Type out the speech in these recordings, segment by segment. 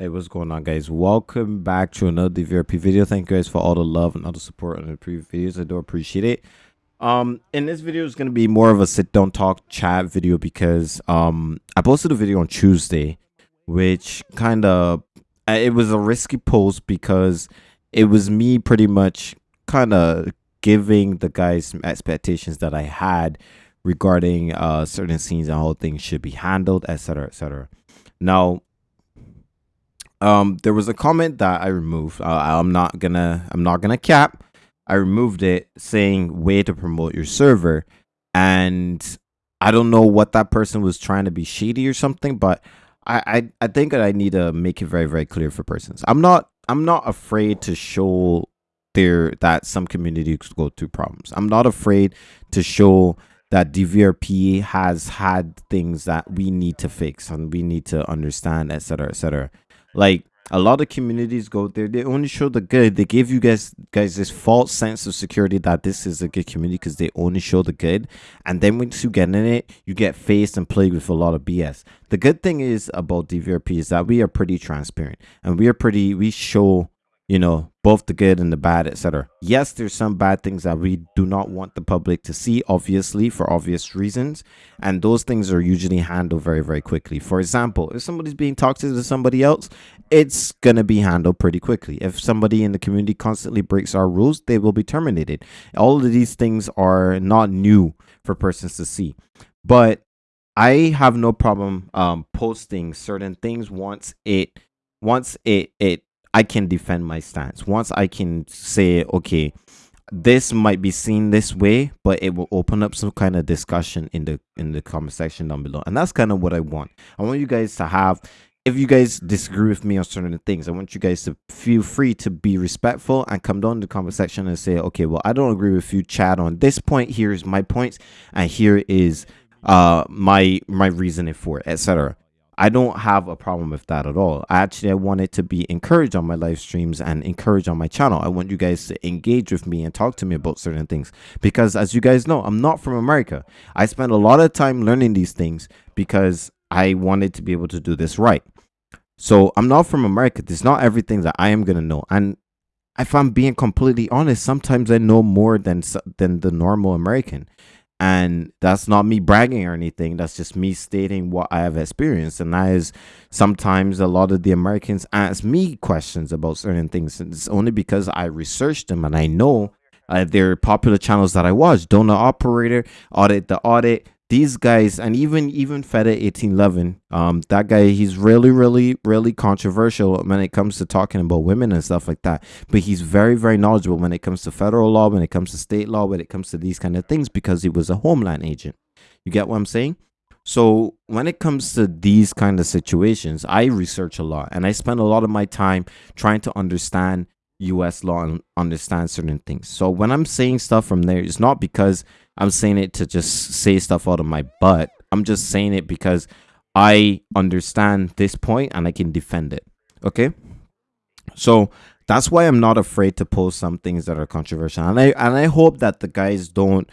Hey, what's going on, guys? Welcome back to another DVRP video. Thank you guys for all the love and all the support on the previous videos. I do appreciate it. Um, in this video is going to be more of a sit down talk chat video because um I posted a video on Tuesday, which kind of it was a risky post because it was me pretty much kind of giving the guys some expectations that I had regarding uh certain scenes and how things should be handled, etc., etc. Now um there was a comment that i removed uh, i'm not gonna i'm not gonna cap i removed it saying way to promote your server and i don't know what that person was trying to be shady or something but i i, I think that i need to make it very very clear for persons i'm not i'm not afraid to show there that some communities go through problems i'm not afraid to show that DVRP has had things that we need to fix and we need to understand, etc., etc. Like a lot of communities go there, they only show the good. They give you guys guys this false sense of security that this is a good community because they only show the good. And then once you get in it, you get faced and plagued with a lot of BS. The good thing is about DVRP is that we are pretty transparent and we are pretty we show you know, both the good and the bad, etc. Yes, there's some bad things that we do not want the public to see, obviously, for obvious reasons. And those things are usually handled very, very quickly. For example, if somebody's being toxic to somebody else, it's to be handled pretty quickly. If somebody in the community constantly breaks our rules, they will be terminated. All of these things are not new for persons to see. But I have no problem um, posting certain things once it once it it I can defend my stance. Once I can say, okay, this might be seen this way, but it will open up some kind of discussion in the in the comment section down below. And that's kind of what I want. I want you guys to have if you guys disagree with me on certain things, I want you guys to feel free to be respectful and come down to the comment section and say, okay, well, I don't agree with you, Chad, on this point. Here's my points, and here is uh my my reasoning for it, etc. I don't have a problem with that at all. I actually, I want it to be encouraged on my live streams and encouraged on my channel. I want you guys to engage with me and talk to me about certain things because as you guys know, I'm not from America. I spent a lot of time learning these things because I wanted to be able to do this right. So I'm not from America. There's not everything that I am going to know. And if I'm being completely honest, sometimes I know more than than the normal American and that's not me bragging or anything. That's just me stating what i have experienced. And that is sometimes a lot of the americans ask me questions about certain things. And it's only because i researched them and i know uh, they're popular channels that i watch. Donut operator audit the audit these guys and even even Feta 1811 um that guy he's really really really controversial when it comes to talking about women and stuff like that. But he's very very knowledgeable when it comes to federal law when it comes to state law when it comes to these kind of things because he was a homeland agent. You get what i'm saying? So when it comes to these kind of situations i research a lot and i spend a lot of my time trying to understand us law and understand certain things so when i'm saying stuff from there it's not because I'm saying it to just say stuff out of my butt. I'm just saying it because I understand this point and I can defend it. Okay? So that's why I'm not afraid to post some things that are controversial. And I and I hope that the guys don't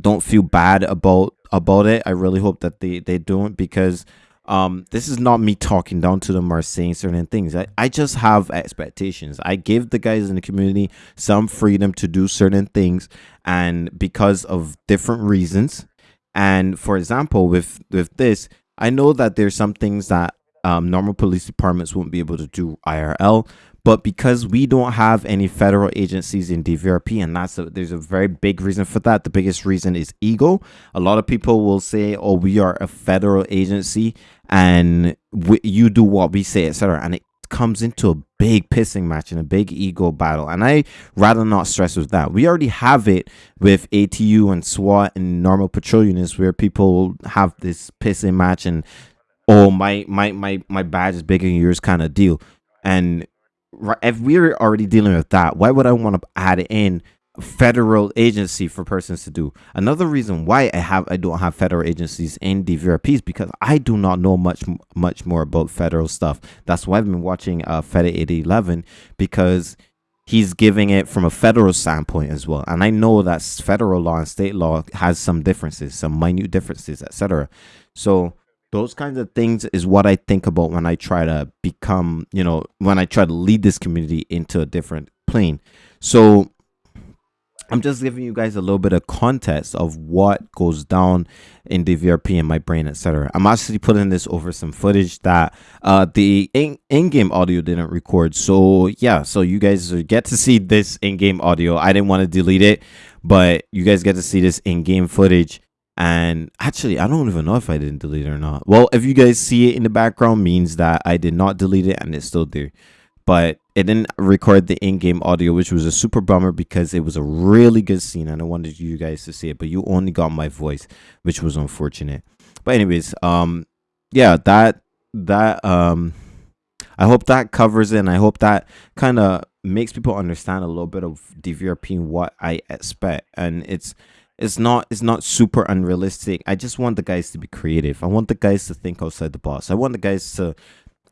don't feel bad about about it. I really hope that they they don't because um this is not me talking down to them or saying certain things. I, I just have expectations. I give the guys in the community some freedom to do certain things and because of different reasons. And for example with with this i know that there's some things that um, normal police departments won't be able to do irl but because we don't have any federal agencies in DVRP, and that's a, there's a very big reason for that. The biggest reason is ego. A lot of people will say, "Oh, we are a federal agency, and we, you do what we say, etc." And it comes into a big pissing match and a big ego battle. And I rather not stress with that. We already have it with ATU and SWAT and normal patrol units where people have this pissing match and oh my my my my badge is bigger than yours kind of deal. And if we're already dealing with that, why would I want to add in federal agency for persons to do? Another reason why I have I don't have federal agencies in DVRPs because I do not know much much more about federal stuff. That's why I've been watching uh Feta 8011 because he's giving it from a federal standpoint as well. And I know that federal law and state law has some differences, some minute differences, etc. So those kinds of things is what I think about when I try to become, you know, when I try to lead this community into a different plane. So I'm just giving you guys a little bit of context of what goes down in DVRP in my brain, etc. I'm actually putting this over some footage that uh, the in- in-game audio didn't record. So yeah, so you guys get to see this in-game audio. I didn't want to delete it, but you guys get to see this in-game footage. And actually, I don't even know if I didn't delete it or not. Well, if you guys see it in the background, means that I did not delete it and it's still there. But it didn't record the in-game audio which was a super bummer because it was a really good scene and i wanted you guys to see it but you only got my voice which was unfortunate but anyways um yeah that that um i hope that covers it and i hope that kind of makes people understand a little bit of dvrp and what i expect and it's it's not it's not super unrealistic i just want the guys to be creative i want the guys to think outside the box i want the guys to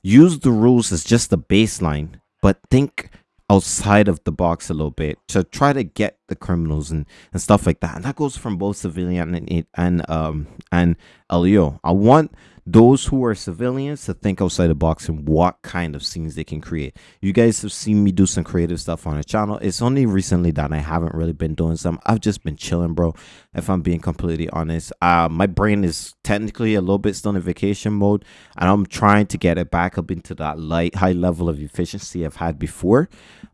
use the rules as just the baseline but think outside of the box a little bit to try to get the criminals and, and stuff like that. And that goes from both civilian and and um and LEO. I want those who are civilians to think outside the box and what kind of scenes they can create. You guys have seen me do some creative stuff on the channel. It's only recently that I haven't really been doing some. I've just been chilling, bro. If I'm being completely honest, uh, my brain is technically a little bit still in vacation mode, and I'm trying to get it back up into that light high level of efficiency I've had before,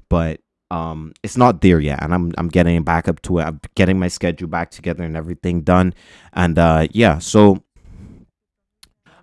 but um it's not there yet and i'm i'm getting back up to it i'm getting my schedule back together and everything done and uh yeah so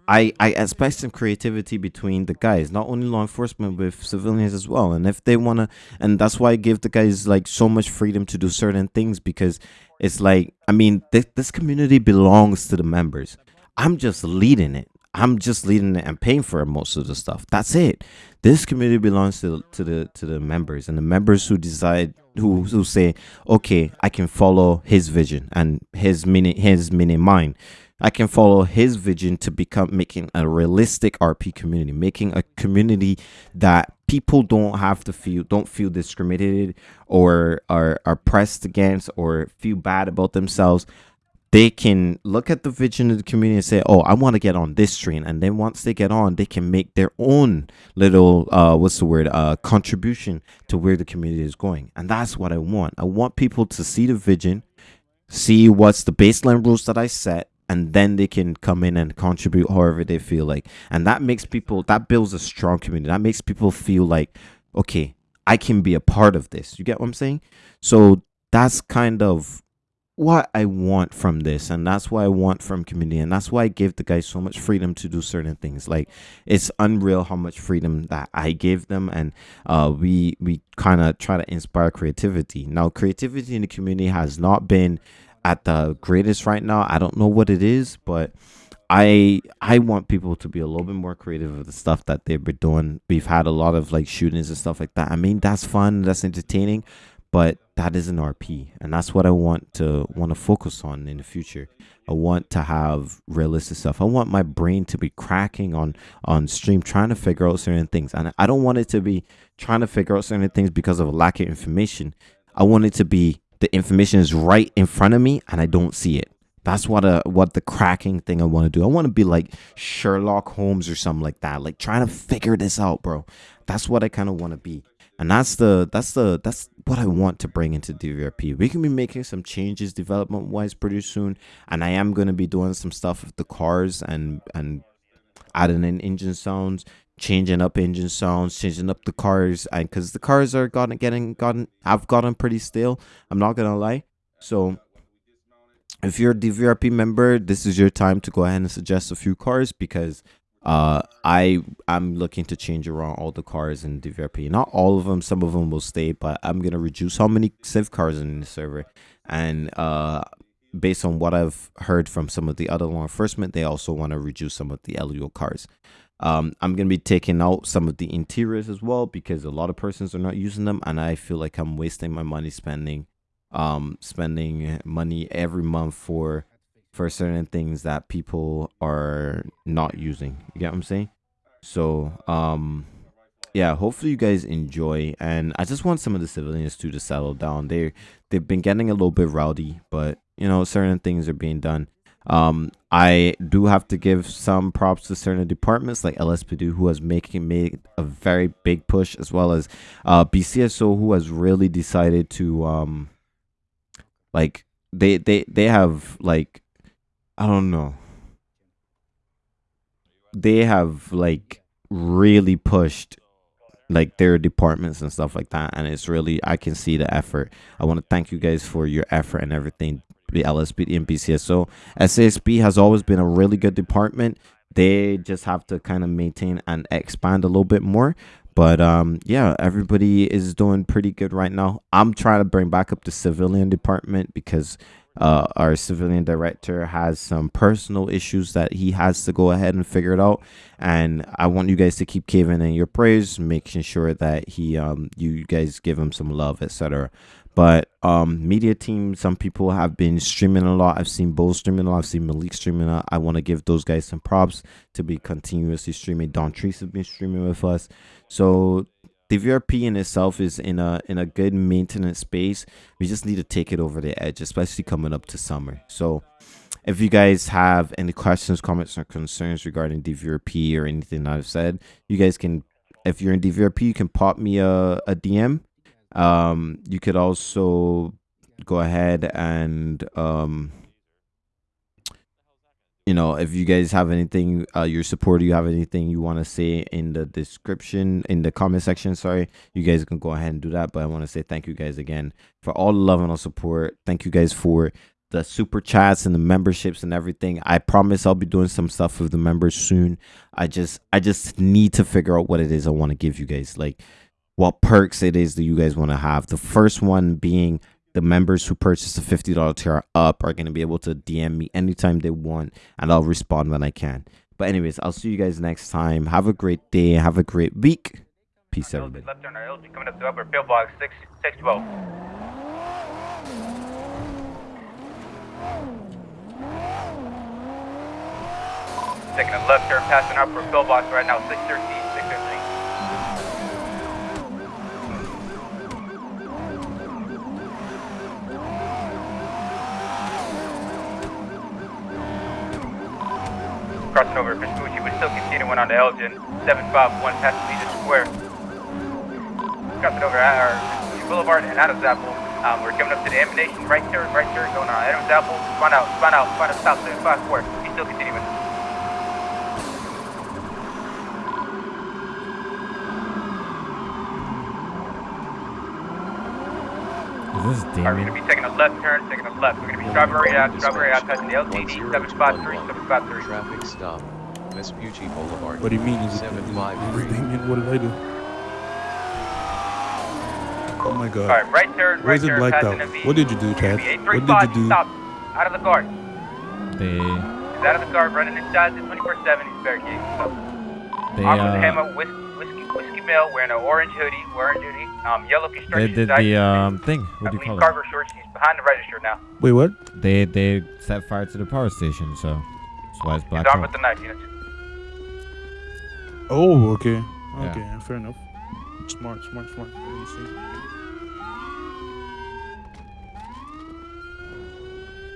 I, I expect some creativity between the guys, not only law enforcement, with civilians as well. And if they want to, and that's why I give the guys like so much freedom to do certain things because it's like, I mean, th- this community belongs to the members. I'm just leading it. I'm just leading it and paying for most of the stuff. That's it. This community belongs to to the to the members and the members who decide who who say, okay, I can follow his vision and his meaning his meaning mine I can follow his vision to become making a realistic RP community, making a community that people don't have to feel don't feel discriminated or are, are pressed against or feel bad about themselves. They can look at the vision of the community and say, "Oh, I want to get on this train," and then once they get on, they can make their own little uh, what's the word uh, contribution to where the community is going, and that's what I want. I want people to see the vision, see what's the baseline rules that I set, and then they can come in and contribute however they feel like. And that makes people that builds a strong community. That makes people feel like okay i can be a part of this. You get what i'm saying? So that's kind of what i want from this and that's what i want from community and that's why i give the guys so much freedom to do certain things. Like it's unreal how much freedom that i give them and uh we we kind of try to inspire creativity. Now creativity in the community has not been at the greatest right now. I don't know what it is, but I I want people to be a little bit more creative with the stuff that they've been doing. We've had a lot of like shootings and stuff like that. I mean, that's fun, that's entertaining, but that is an RP, and that's what I want to want to focus on in the future. I want to have realistic stuff. I want my brain to be cracking on on stream, trying to figure out certain things, and I don't want it to be trying to figure out certain things because of a lack of information. I want it to be the information is right in front of me and I don't see it. That's what a what the cracking thing I want to do. I want to be like Sherlock Holmes or something like that, like trying to figure this out, bro. That's what I kind of want to be, and that's the that's the that's what I want to bring into DVRP. We can be making some changes development wise pretty soon, and I am gonna be doing some stuff with the cars and and adding in engine sounds, changing up engine sounds, changing up the cars, and because the cars are gotten getting gotten, I've gotten pretty stale. I'm not gonna lie. So, if you're a DVRP member, this is your time to go ahead and suggest a few cars because uh I I'm looking to change around all the cars in DVRP. Not all of them, some of them will stay, but I'm gonna reduce how many Civ cars in the server, and uh based on what I've heard from some of the other law enforcement, they also want to reduce some of the LEO cars. Um, I'm gonna be taking out some of the interiors as well because a lot of persons are not using them, and I feel like I'm wasting my money spending, um, spending money every month for for certain things that people are not using. You get what I'm saying? So, um, yeah. Hopefully, you guys enjoy, and I just want some of the civilians too to settle down. They they've been getting a little bit rowdy, but you know, certain things are being done Um, I do have to give some props to certain departments like LSPD who has making made a very big push, as well as uh, BCSO who has really decided to um, like they they they have like I don't know. They have like really pushed like their departments and stuff like that and it's really i can see the effort. I want to thank you guys for your effort and everything lspd and bcso sasp has always been a really good department. They just have to kind of maintain and expand a little bit more. But um yeah everybody is doing pretty good right now. I'm trying to bring back up the civilian department because uh, our civilian director has some personal issues that he has to go ahead and figure it out. And i want you guys to keep Kevin in your prayers making sure that he um you guys give him some love etc but um media team some people have been streaming a lot i've seen Bo streaming a lot i've seen malik streaming a lot i want to give those guys some props to be continuously streaming don treese has been streaming with us so DVRP in itself is in a in a good maintenance space. We just need to take it over the edge, especially coming up to summer. So if you guys have any questions, comments, or concerns regarding DVRP or anything I've said, you guys can if you're in DVRP, you can pop me a, a DM. Um, you could also go ahead and um you know if you guys have anything uh your support you have anything you want to say in the description in the comment section sorry you guys can go ahead and do that. But i want to say thank you guys again for all the love and all support. Thank you guys for the super chats and the memberships and everything. I promise i'll be doing some stuff with the members soon. I just i just need to figure out what it is i want to give you guys. Like what perks it is that you guys want to have the first one being the members who purchase a $50 tier up are going to be able to DM me anytime they want and I'll respond when I can. But anyways, I'll see you guys next time. Have a great day. Have a great week. Peace, everybody. Left turn, LG coming up to upper pillbox, 6, 612. Taking a left turn, passing up for pillbox right now, 613, 613. Crossing over Vespucci, we're still continuing on to Elgin, 751 past Legion Square. Crossing over at our Vespucci Boulevard and Adams Apple. Um, we're coming up to the emanation, right turn, right turn, going on Adams Apple, spun out, spun out, spun out, south 754. We still continuing. Is this Alright, we're gonna Damien? be taking a left turn, taking a left. We're gonna be Strawberry out, Strawberry out, passing the LTD, 753, 753. Traffic stop. Vespucci Boulevard. What do you mean? Is it, Seven five is three. it Damien? What did I do? Oh my god. Alright, right turn, Why right is it turn, blacked passing out? What did you do, Chad? What did you do? Stop. Out of the car. They He's out of the car, running inside the 24-7. He's barricading himself. they Armed with a uh hammer, whis- whiskey, whiskey mail, wearing an orange hoodie, orange hoodie, um, yellow construction they did the um thing. What do you call it? Carver shorts. He's behind the register now. Wait, what? They they set fire to the power station, so that's why it's He's black armed out. with the knife units. Oh, okay. Yeah. Okay, fair enough. Smart, smart, smart. Let me see.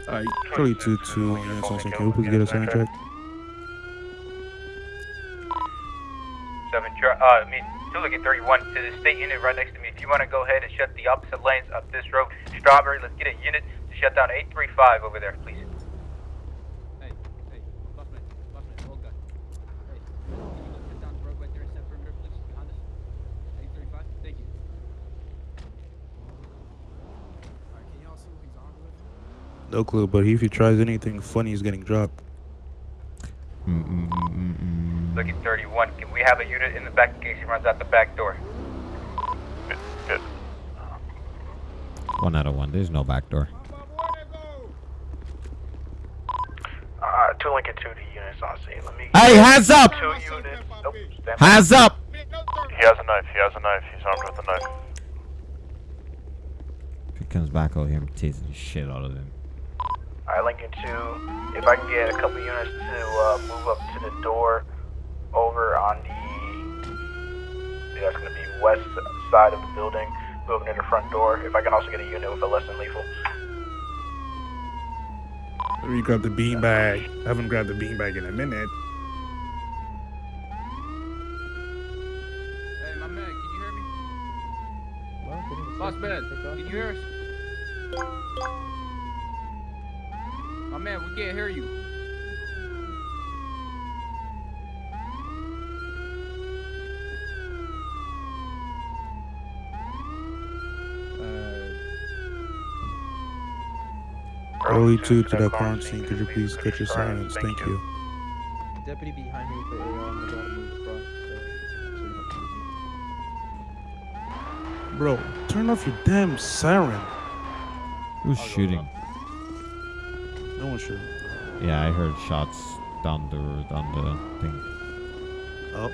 Alright, Charlie 2 2 units on Can we please get a sound check? Seven, tra- uh, I mean, Tuligan 31 to the state unit right next to me. If you want to go ahead and shut the opposite lanes up this road, Strawberry, let's get a unit to shut down 835 over there, please. Hey, hey, Buffman, Buffman, old guy. Hey, can you shut down the road right there and set perimeter, please, behind us? 835, thank you. Alright, can y'all see what he's armed with? No clue, but if he tries anything funny, he's getting dropped. 31. Can we have a unit in the back in case he runs out the back door? Good. One out of one. There's no back door. Uh, two Lincoln 2 D units on scene. Let me. Hey, hands up! Two units. Nope. Hands up! He has a knife. He has a knife. He's armed with a knife. If he comes back out here, I'm tasing the shit out of him. Alright, Lincoln 2. If I can get a couple units to uh, move up to the door over on the. That's going to be west side of the building, moving to the front door. If I can also get a unit with a less than lethal. Let me grab the beanbag. I haven't grabbed the beanbag in a minute. Hey, my man, can you hear me? Boss man, can you hear us? My man, we can't hear you. Early two to that crime scene. Could you please cut your silence? Thank you. Deputy behind me with the AR on the bottom move across. So, so you don't confuse me. Bro, turn off your damn siren. Who's shooting? No one's shooting. Yeah, I heard shots down the down the thing. Oh,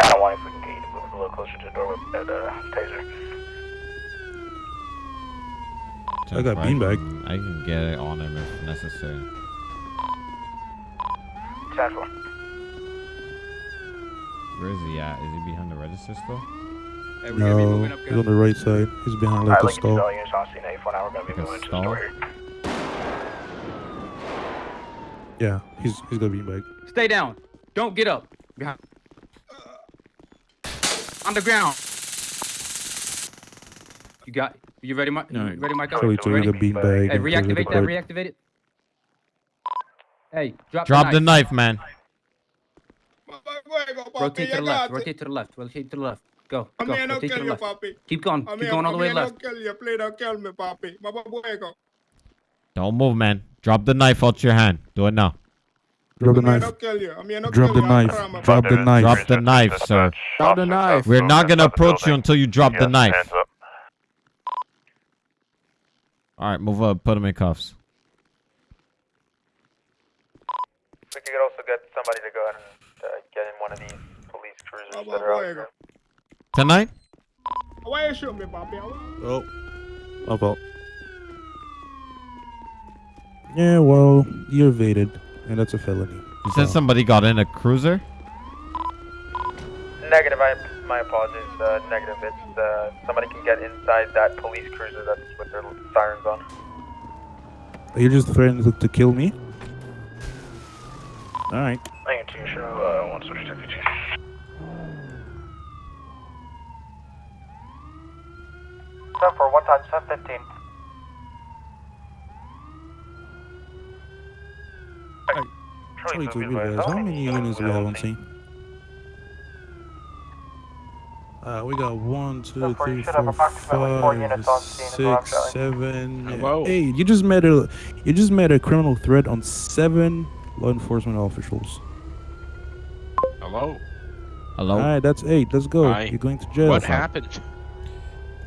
I don't want if we can get you to move a little closer to the door with that uh, taser. I got beanbag. Can- I can get it on him if necessary. Ten four. Where is he at? Is he behind the register still? Hey, we're gonna be no, up, he's on the right side. He's behind Alright, like a Lincoln two, stall. all units on scene, eight four now, we're gonna be Like a moving to the stall? Yeah, he's he's got a beanbag. Stay down. Don't get up. Behind. On the ground. You got. You ready, Mike? No, You ready, Mike? Charlie took Ready? the beanbag. Hey, and it reactivate that. Reactivate it. Hey, drop, Drop the the knife. knife, man. Rotate to the left. Rotate to the left. Rotate to the left. Go. Go. A mí no Rotate to kill the you, left. Keep going. A Keep mí, going all a the way left. you. Please don't kill me, papi. Mamá hueco. Don't move, man. Drop the knife out your hand. Do it now. Drop the A mí no knife. kill you. A mí no Drop the knife. Drop the knife. Drop the knife, sir. Drop the knife. We're not gonna approach you until you drop the knife. All right, move up. Put him in cuffs. We could also get somebody to go ahead and uh, get in one of these police cruisers Mamá that are out here. Tonight? Why you shoot me, papi? Oh, my fault. Yeah, well, you evaded, and that's a felony. You said somebody got in a cruiser? Negative, I, my apologies. Uh, negative, it's uh, somebody can get inside that police cruiser that's with their sirens on. Are you just threatening to, to kill me? All right. Lincoln 2, show uh, 1 switch to 15. Seven four one time seven fifteen. Charlie, to you guys, how many units do we have on scene? Uh, we got one, two, So far, you three, should have four, approximately four units on five, scene as well, six, Charlie. seven, Hello? eight. You just made a, you just made a criminal threat on seven law enforcement officials. Hello? Hello? All right, that's eight. Let's go. Hi. You're going to jail. What happened?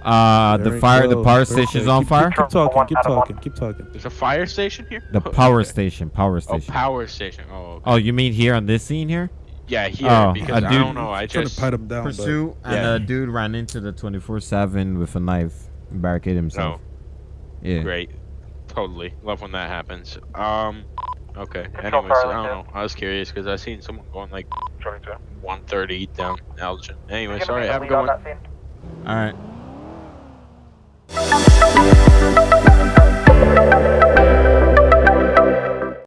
Uh, There the we fire, the power Perfect. station's on Keep- fire. Keep, keep talking. Keep talking. Keep talking. There's a fire station here? The power station, power Oh, station. power station. Oh, okay. Oh, you mean here on this scene here? Yeah, here. oh, because a I dude- don't know. I Trying just. to pat him down. but- Pursuit, and Yeah. a dude ran into the 24/7 with a knife, and barricaded himself. yeah. Great. Totally. Love when that happens. Um. Okay. Anyways, I don't know. I was curious because I seen someone going like Charlie 2. 130 down Elgin. Anyway, sorry. me Have a lead good on one. that scene. All right.